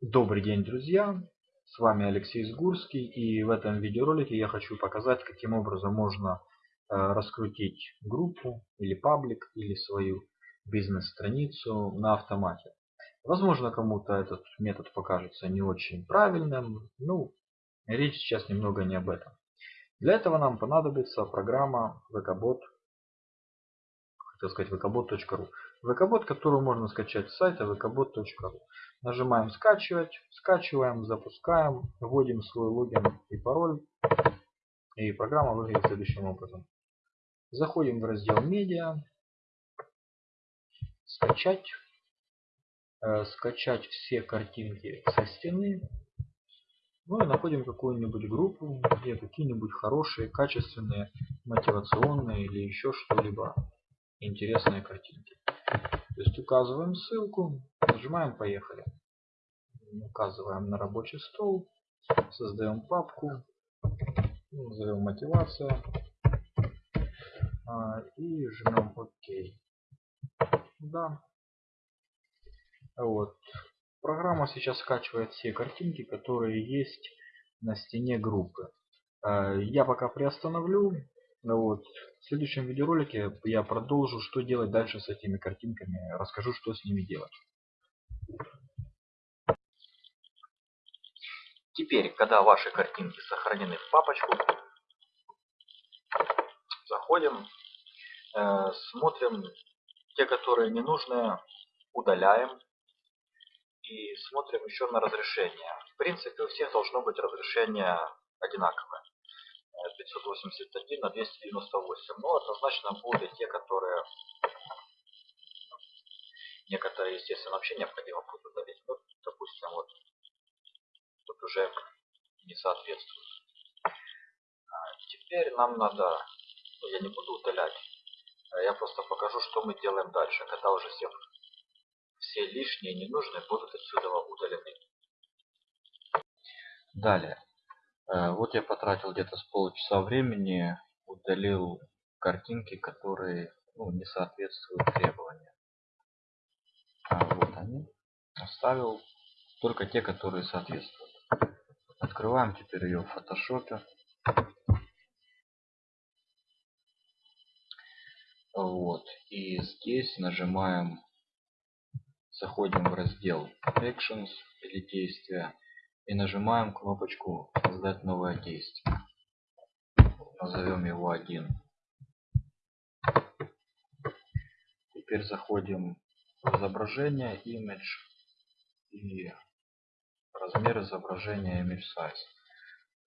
Добрый день, друзья! С вами Алексей Сгурский и в этом видеоролике я хочу показать, каким образом можно э, раскрутить группу или паблик или свою бизнес-страницу на автомате. Возможно, кому-то этот метод покажется не очень правильным. Ну, речь сейчас немного не об этом. Для этого нам понадобится программа VKBot так сказать, vkbot.ru. vkbot, которую можно скачать с сайта vkbot.ru. Нажимаем скачивать, скачиваем, запускаем, вводим свой логин и пароль. И программа выглядит следующим образом. Заходим в раздел медиа, скачать, э, скачать все картинки со стены. Ну и находим какую-нибудь группу, где какие-нибудь хорошие, качественные, мотивационные или еще что-либо интересные картинки. То есть указываем ссылку, нажимаем поехали. Указываем на рабочий стол, создаем папку, назовем мотивация а, и жмем ОК. Да. Вот. Программа сейчас скачивает все картинки, которые есть на стене группы. А, я пока приостановлю ну вот. В следующем видеоролике я продолжу, что делать дальше с этими картинками. Расскажу, что с ними делать. Теперь, когда ваши картинки сохранены в папочку, заходим, э, смотрим те, которые не нужны, удаляем и смотрим еще на разрешение. В принципе, у всех должно быть разрешение одинаковое. 581 на 298. Но однозначно будут те, которые некоторые, естественно, вообще необходимо будет удалить. Ну, допустим, вот тут уже не соответствует. А теперь нам надо, ну, я не буду удалять, а я просто покажу, что мы делаем дальше, когда уже все, все лишние, ненужные будут отсюда удалены. Далее. Э, вот я потратил где-то с полчаса времени, удалил картинки, которые ну, не соответствуют требованиям. А вот они. Оставил только те, которые соответствуют. Открываем теперь ее в фотошопе. Вот. И здесь нажимаем, заходим в раздел Actions или действия и нажимаем кнопочку создать новое действие назовем его 1 теперь заходим в изображение image и размер изображения image size.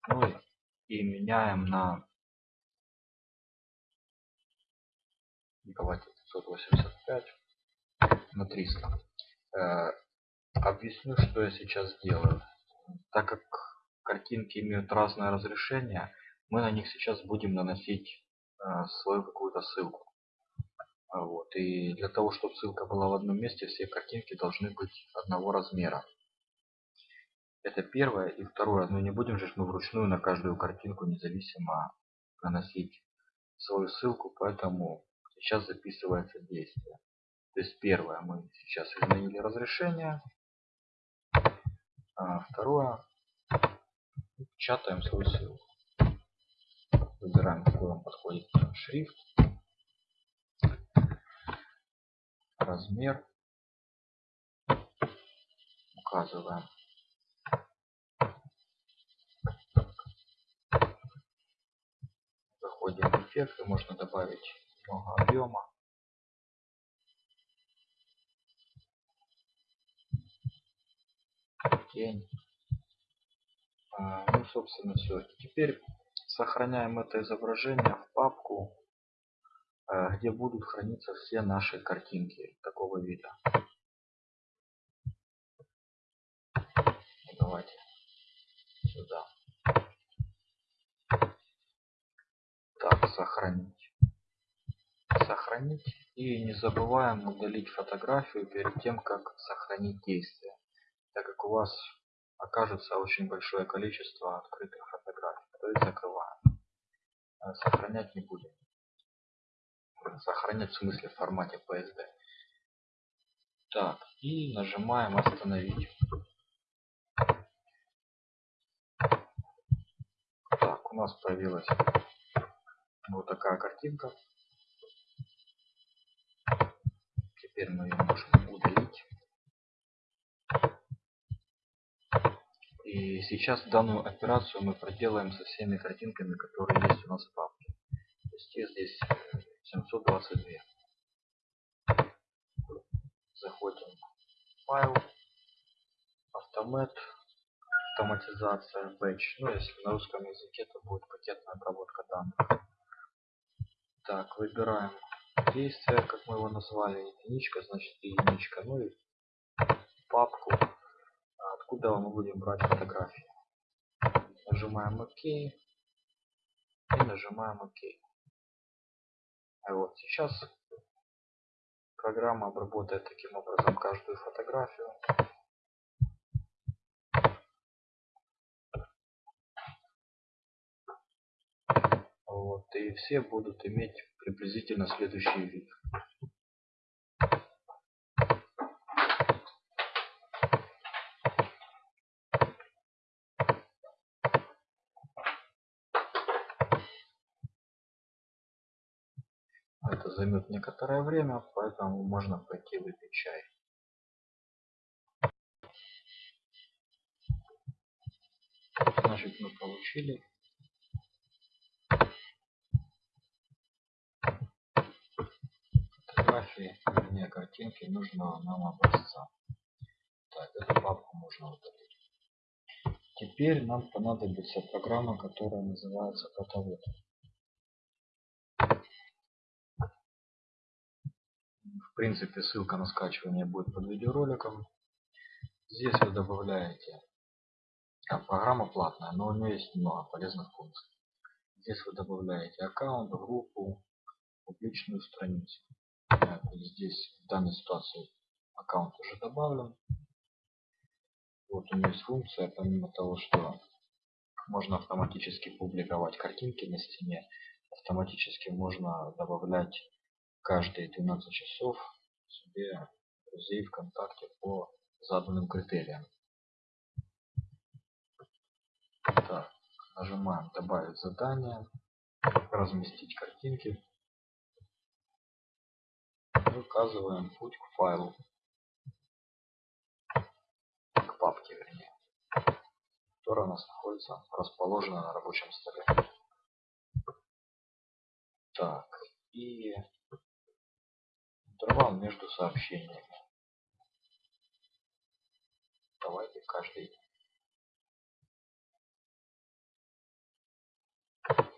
Ну и, меняем на давайте 585 на 300 э, объясню что я сейчас делаю так как картинки имеют разное разрешение, мы на них сейчас будем наносить э, свою какую-то ссылку. Вот. И для того, чтобы ссылка была в одном месте, все картинки должны быть одного размера. Это первое. И второе, ну не будем же мы вручную на каждую картинку независимо наносить свою ссылку, поэтому сейчас записывается действие. То есть первое, мы сейчас изменили разрешение, а второе, печатаем свою ссылку. Выбираем, какой вам подходит шрифт, размер, указываем. Заходим в эффекты, можно добавить много объема. Тень. А, ну, собственно, все. Теперь сохраняем это изображение в папку, а, где будут храниться все наши картинки такого вида. Давайте сюда. Так, сохранить. Сохранить. И не забываем удалить фотографию перед тем, как сохранить действие так как у вас окажется очень большое количество открытых фотографий, то их закрываем. Э, сохранять не будем. Сохранять в смысле в формате PSD. Так, и нажимаем остановить. Так, у нас появилась вот такая картинка. Теперь мы ее можем удалить. И сейчас данную операцию мы проделаем со всеми картинками, которые есть у нас в папке. То есть их здесь 722. Заходим в файл, автомат, автоматизация, batch. Ну, если на русском языке, то будет пакетная обработка данных. Так, выбираем действие, как мы его назвали, единичка, значит единичка. Ну и папку, откуда мы будем брать фотографии. Нажимаем ОК и нажимаем ОК. А вот сейчас программа обработает таким образом каждую фотографию. Вот, и все будут иметь приблизительно следующий вид. Это займет некоторое время, поэтому можно пойти выпить чай. Значит, мы получили фотографии, вернее картинки нужного нам образца. Так, эту папку можно удалить. Теперь нам понадобится программа, которая называется фотовод. В принципе, ссылка на скачивание будет под видеороликом. Здесь вы добавляете... А, программа платная, но у нее есть много полезных функций. Здесь вы добавляете аккаунт, группу, публичную страницу. Здесь в данной ситуации аккаунт уже добавлен. Вот у нее есть функция, помимо того, что можно автоматически публиковать картинки на стене, автоматически можно добавлять каждые 12 часов себе друзей ВКонтакте по заданным критериям. Так, нажимаем добавить задание, разместить картинки указываем путь к файлу, к папке вернее, которая у нас находится расположена на рабочем столе. Так, и интервал между сообщениями. Давайте каждый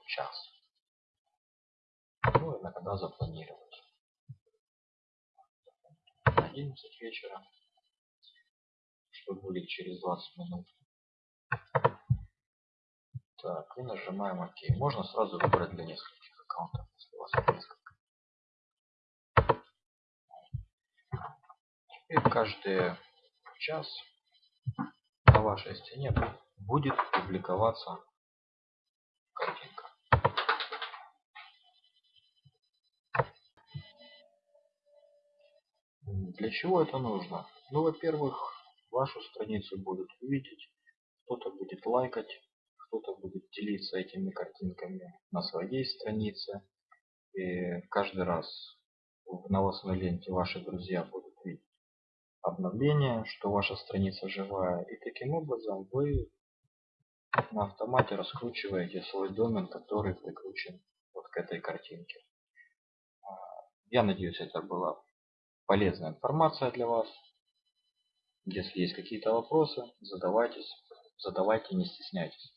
час. Ну, иногда запланировать. 11 вечера, что будет через 20 минут. Так, и нажимаем ОК. Можно сразу выбрать для нескольких аккаунтов, если у вас несколько. Теперь каждый час на вашей стене будет публиковаться картинка. Для чего это нужно? Ну, во-первых, вашу страницу будут видеть, кто-то будет лайкать, кто-то будет делиться этими картинками на своей странице. И каждый раз в новостной ленте ваши друзья будут обновление, что ваша страница живая. И таким образом вы на автомате раскручиваете свой домен, который прикручен вот к этой картинке. А, я надеюсь, это было полезная информация для вас. Если есть какие-то вопросы, задавайтесь, задавайте, не стесняйтесь.